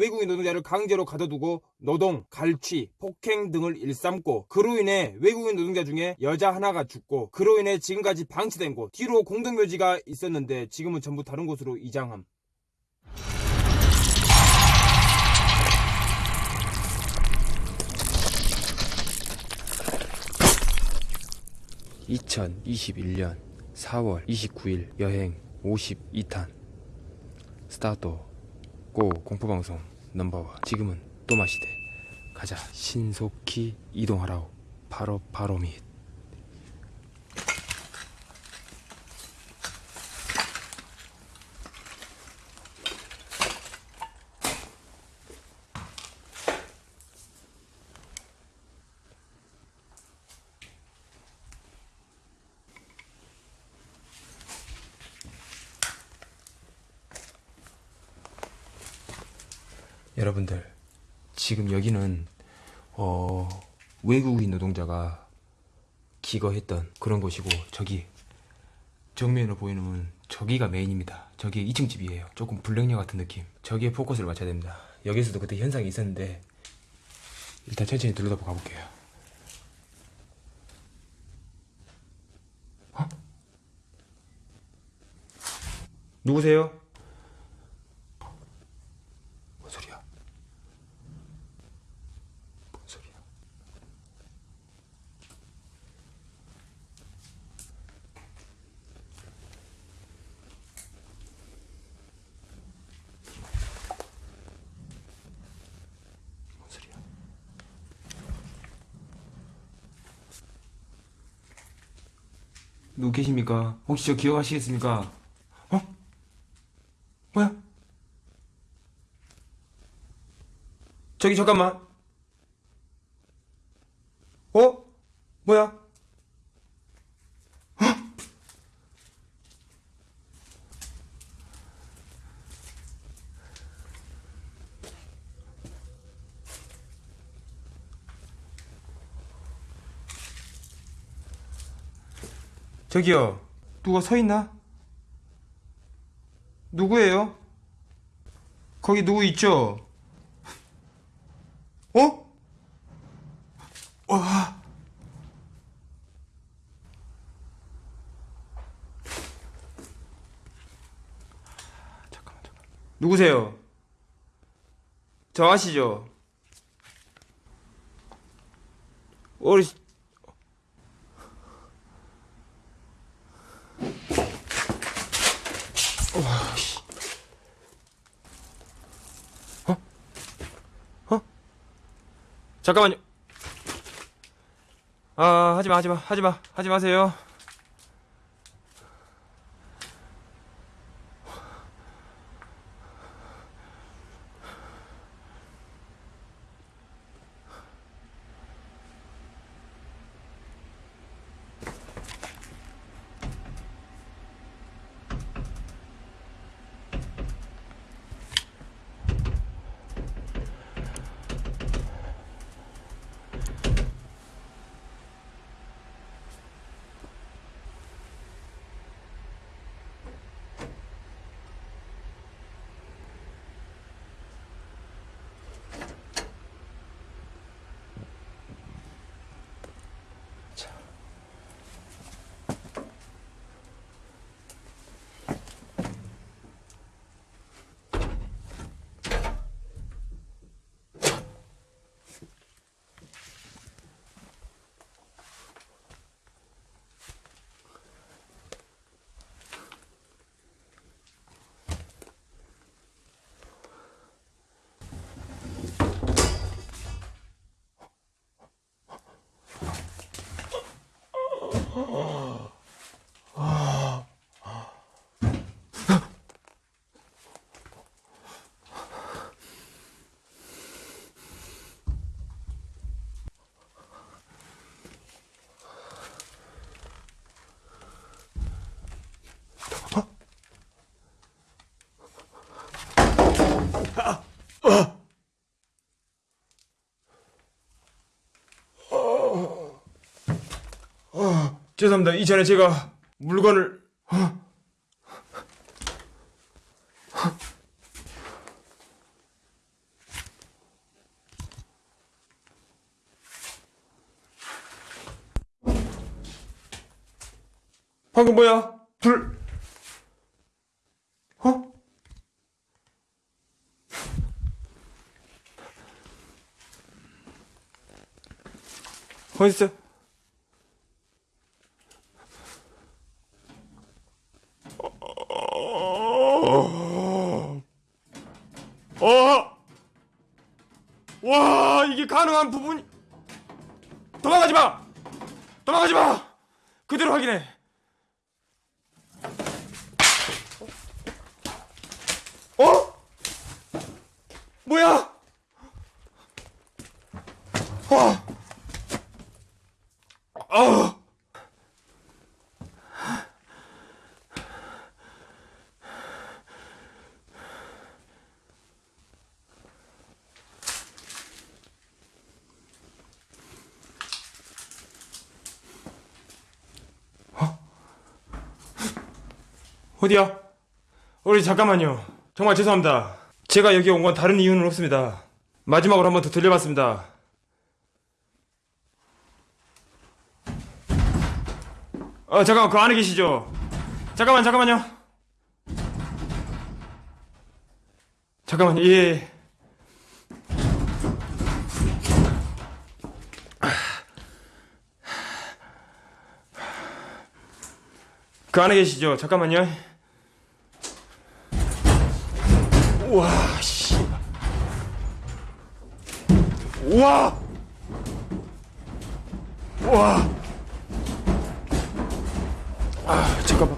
외국인 노동자를 강제로 가둬두고 노동, 갈취, 폭행 등을 일삼고 그로 인해 외국인 노동자 중에 여자 하나가 죽고 그로 인해 지금까지 방치된 곳 뒤로 공동묘지가 있었는데 지금은 전부 다른 곳으로 이장함. 2021년 4월 29일 여행 52탄 스타트 고 공포방송 넘버원. 지금은 또마시대. 가자. 신속히 이동하라오. 바로 바로 밑 여러분들 지금 여기는 어, 외국인 노동자가 기거했던 그런 곳이고 저기 정면으로 보이는 저기가 메인입니다. 저기 2층 집이에요. 조금 불량녀 같은 느낌. 저기에 포커스를 맞춰야 됩니다. 여기서도 그때 현상이 있었는데 일단 천천히 둘러다 가볼게요. 어? 누구세요? 뭔 소리야? 뭔 소리야? 뭔 소리야? 누구 계십니까? 혹시 저 기억하시겠습니까? 어? 뭐야? 저기 잠깐만. 어? 뭐야? 저기요. 누가 서 있나? 누구예요? 거기 누구 있죠? 어? 와. 잠깐만, 잠깐. 누구세요? 저 아시죠? 와, 잠깐만요. 아, 하지 마, 하지 마, 하지 마, 하지 마세요. 죄송합니다. 이전에 제가 물건을... 어? 방금 뭐야? 둘... 어? 어딨어? 가능한 부분이. 도망가지 마! 도망가지 마! 그대로 확인해. 어? 뭐야? 와. 아. 어디야? 우리 잠깐만요. 정말 죄송합니다. 제가 여기 온 건 다른 이유는 없습니다. 마지막으로 한 번 더 들려봤습니다. 어, 잠깐만, 그 안에 계시죠? 잠깐만, 잠깐만요. 잠깐만요, 예. 그 안에 계시죠? 잠깐만요. 우와, 씨. 우와! 우와! 아, 잠깐만.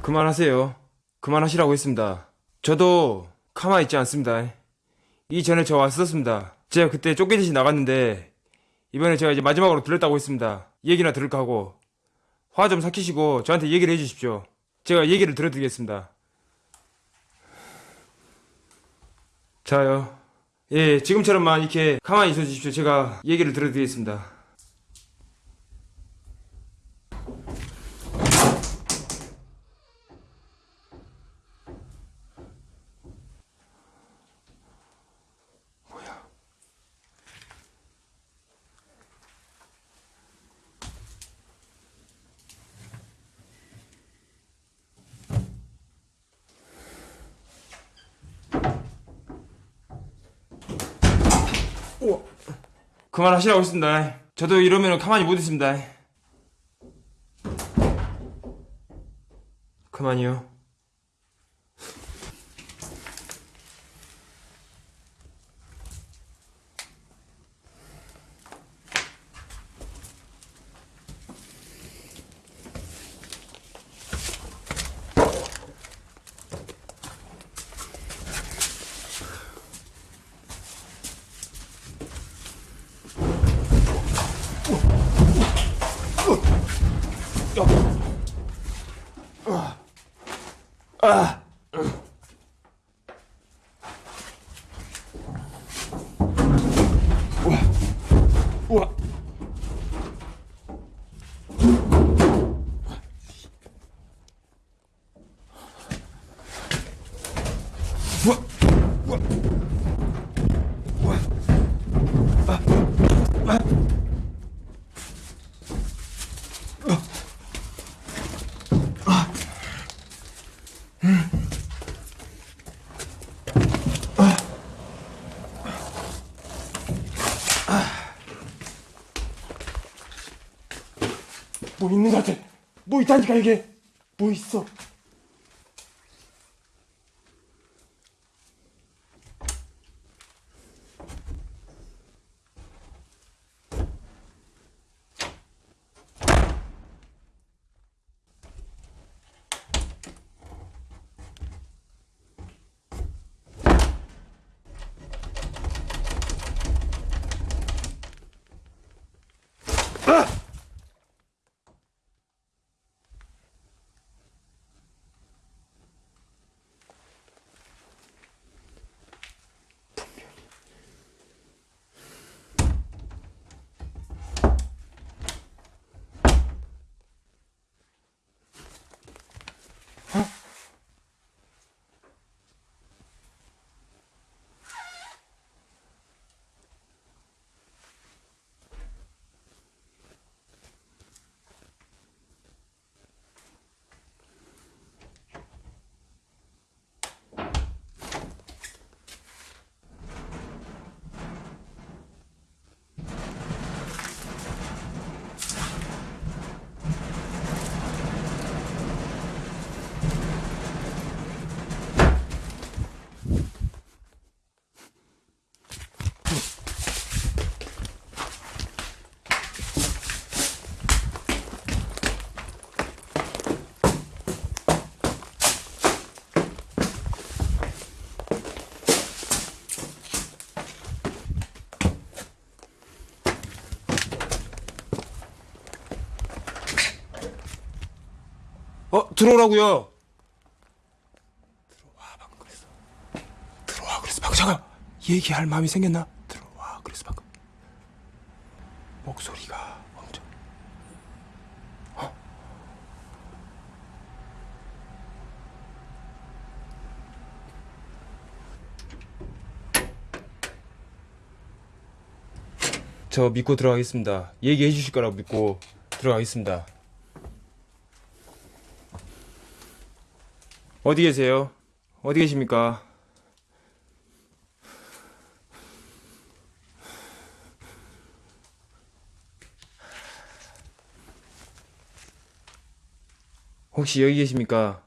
그만하세요. 그만하시라고 했습니다. 저도 가만히 있지 않습니다. 이전에 저 왔었습니다. 제가 그때 쫓기듯이 나갔는데, 이번에 제가 이제 마지막으로 들렸다고 했습니다. 얘기나 들을까 하고. 화 좀 삭히시고 저한테 얘기를 해주십시오. 제가 얘기를 들어드리겠습니다. 자요. 예, 지금처럼만 이렇게 가만히 있어 주십시오. 제가 얘기를 들어드리겠습니다. 그만하시라고 했습니다. 저도 이러면 가만히 못 있습니다. 그만이요. 우와. 뭐 있는 것 같아. 뭐 있다니까 이게. 뭐 있어. 들어오라고요. 들어와 방금 그랬어. 들어와 그래서 방금 잠깐 얘기할 마음이 생겼나? 들어와 그래서 방금 목소리가 엄청. 저 믿고 들어가겠습니다. 얘기해 주실 거라고 믿고 들어가겠습니다. 어디 계세요? 어디 계십니까? 혹시 여기 계십니까?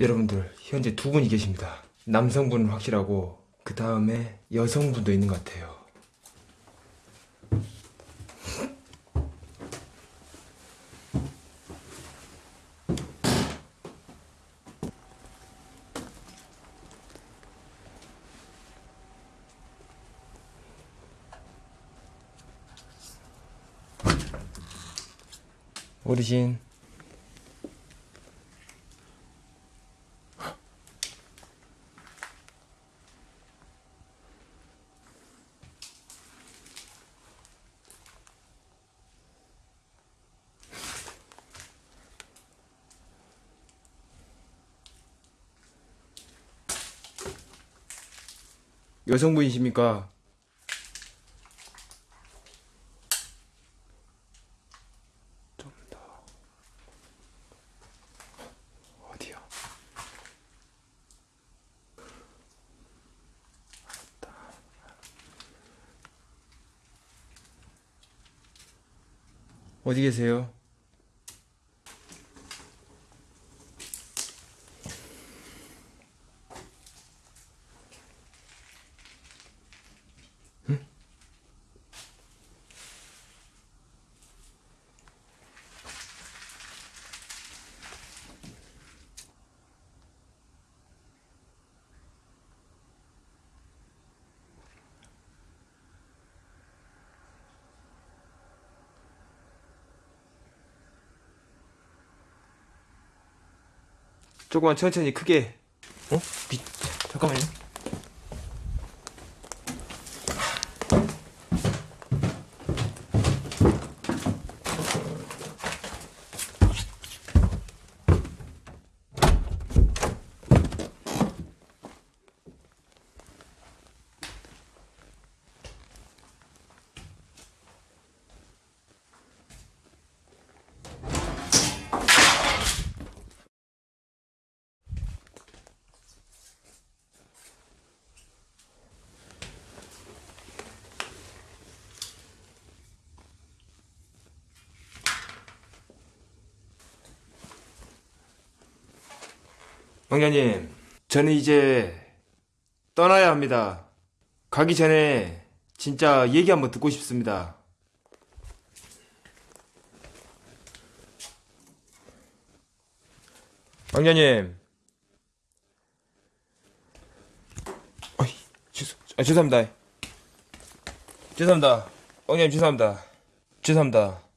여러분들 현재 두 분이 계십니다. 남성분은 확실하고 그 다음에 여성분도 있는 것 같아요. 어르신 여성분이십니까? 어디 계세요? 조금만 천천히 크게. 어? 미, 잠깐만요. 왕자님, 저는 이제 떠나야 합니다. 가기 전에 진짜 얘기 한번 듣고 싶습니다. 왕자님. 어이, 죄송, 아, 죄송합니다. 죄송합니다. 왕자님, 죄송합니다. 죄송합니다.